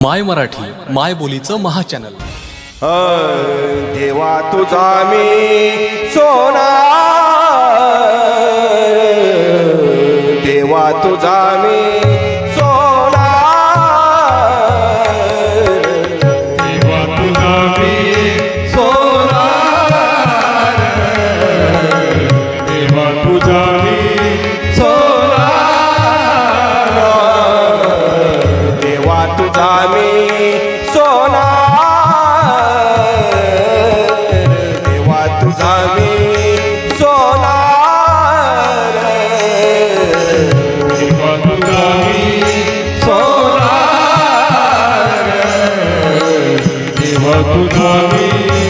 माय मराठी माय बोलीचं महाचॅनल. देवा तुझा मी सोना देवा तुझा मी Prabhu Swami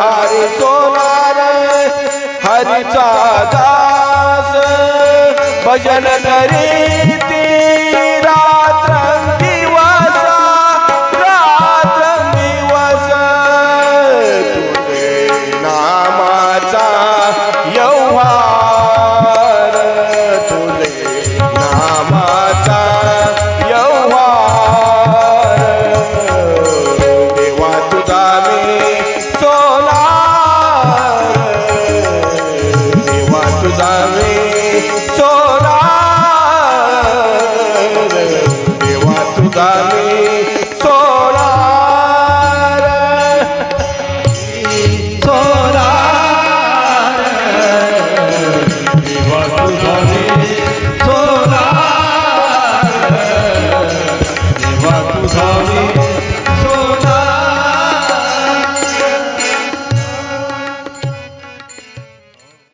हरि सोनार हरिचा दास भजन करीत corazón.